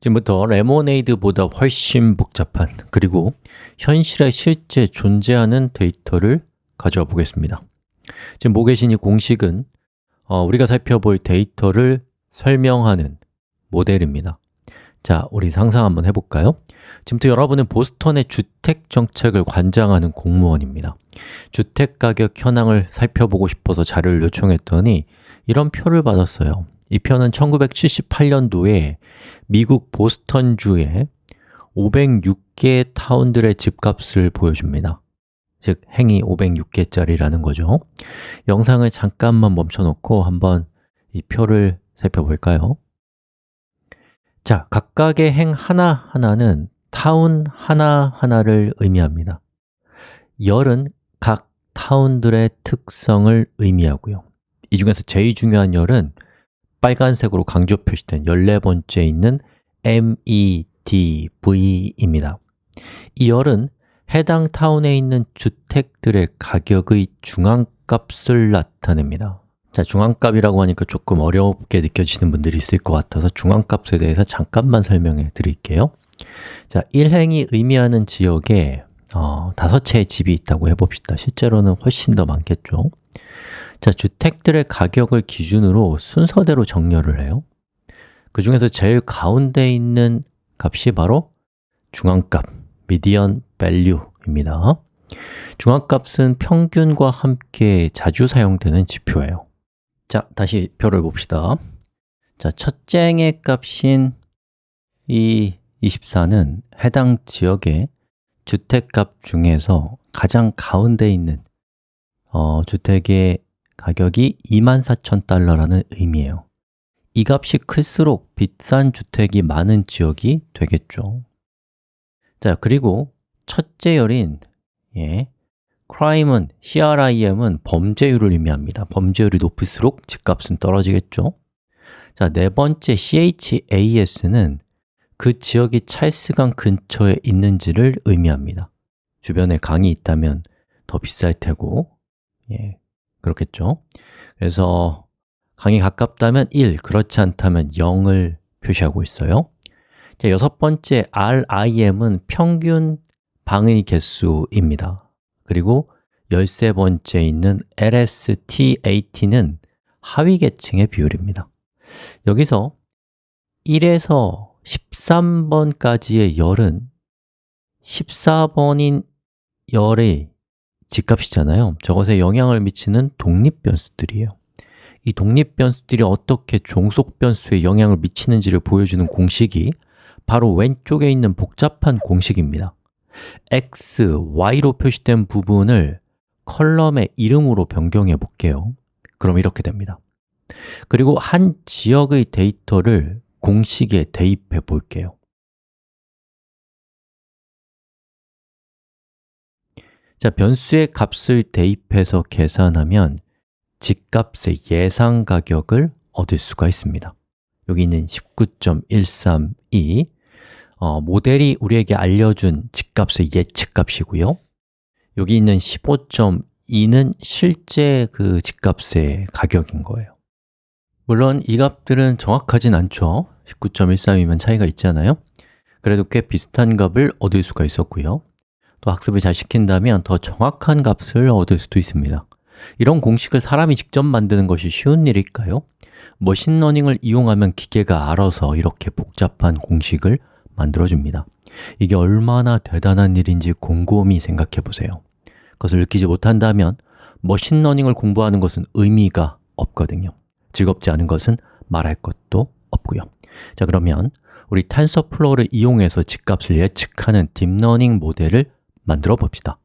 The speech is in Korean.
지금부터 레모네이드보다 훨씬 복잡한 그리고 현실에 실제 존재하는 데이터를 가져와 보겠습니다. 지금 보고 계신 이 공식은 어, 우리가 살펴볼 데이터를 설명하는 모델입니다. 자, 우리 상상 한번 해볼까요? 지금부터 여러분은 보스턴의 주택 정책을 관장하는 공무원입니다. 주택 가격 현황을 살펴보고 싶어서 자료를 요청했더니 이런 표를 받았어요 이 표는 1978년도에 미국 보스턴주의 506개 타운들의 집값을 보여줍니다. 즉, 행이 506개짜리라는 거죠. 영상을 잠깐만 멈춰놓고 한번 이 표를 살펴볼까요? 자, 각각의 행 하나하나는 타운 하나하나를 의미합니다. 열은 각 타운들의 특성을 의미하고요. 이 중에서 제일 중요한 열은 빨간색으로 강조 표시된 14번째 있는 MEDV입니다. 이 열은 해당 타운에 있는 주택들의 가격의 중앙값을 나타냅니다. 자, 중앙값이라고 하니까 조금 어렵게 느껴지는 분들이 있을 것 같아서 중앙값에 대해서 잠깐만 설명해 드릴게요. 자, 1행이 의미하는 지역에 어, 다섯 채의 집이 있다고 해봅시다. 실제로는 훨씬 더 많겠죠 자, 주택들의 가격을 기준으로 순서대로 정렬을 해요. 그 중에서 제일 가운데 있는 값이 바로 중앙값, median value입니다. 중앙값은 평균과 함께 자주 사용되는 지표예요. 자, 다시 표를 봅시다. 자, 첫째 행의 값인 이 24는 해당 지역의 주택값 중에서 가장 가운데 있는 어, 주택의 가격이 24,000달러라는 의미예요. 이 값이 클수록 비싼 주택이 많은 지역이 되겠죠. 자, 그리고 첫째 열인 예, crime은, CRIM은 범죄율을 의미합니다. 범죄율이 높을수록 집값은 떨어지겠죠. 자, 네 번째 CHAS는 그 지역이 찰스강 근처에 있는지를 의미합니다. 주변에 강이 있다면 더 비쌀 테고 예, 그렇겠죠? 그래서 강이 가깝다면 1, 그렇지 않다면 0을 표시하고 있어요. 자, 여섯 번째 RIM은 평균 방의 개수입니다. 그리고 열세 번째 있는 LSTAT는 하위 계층의 비율입니다. 여기서 1에서 13번까지의 열은 14번인 열의 집값이잖아요. 저것에 영향을 미치는 독립 변수들이에요. 이 독립 변수들이 어떻게 종속 변수에 영향을 미치는지를 보여주는 공식이 바로 왼쪽에 있는 복잡한 공식입니다. X, y로 표시된 부분을 column의 이름으로 변경해 볼게요. 그럼 이렇게 됩니다. 그리고 한 지역의 데이터를 공식에 대입해 볼게요 자, 변수의 값을 대입해서 계산하면 집값의 예상 가격을 얻을 수가 있습니다. 여기 있는 19.132 어, 모델이 우리에게 알려준 집값의 예측값이고요. 여기 있는 15.2는 실제 그 집값의 가격인 거예요. 물론 이 값들은 정확하진 않죠. 19.13이면 차이가 있잖아요? 그래도 꽤 비슷한 값을 얻을 수가 있었고요 또 학습을 잘 시킨다면 더 정확한 값을 얻을 수도 있습니다. 이런 공식을 사람이 직접 만드는 것이 쉬운 일일까요? machine learning을 이용하면 기계가 알아서 이렇게 복잡한 공식을 만들어줍니다. 이게 얼마나 대단한 일인지 곰곰이 생각해 보세요. 그것을 느끼지 못한다면 machine learning을 공부하는 것은 의미가 없거든요. 즐겁지 않은 것은 말할 것도 없고요. 자 그러면 우리 TensorFlow를 이용해서 집값을 예측하는 deep learning 모델을 만들어 봅시다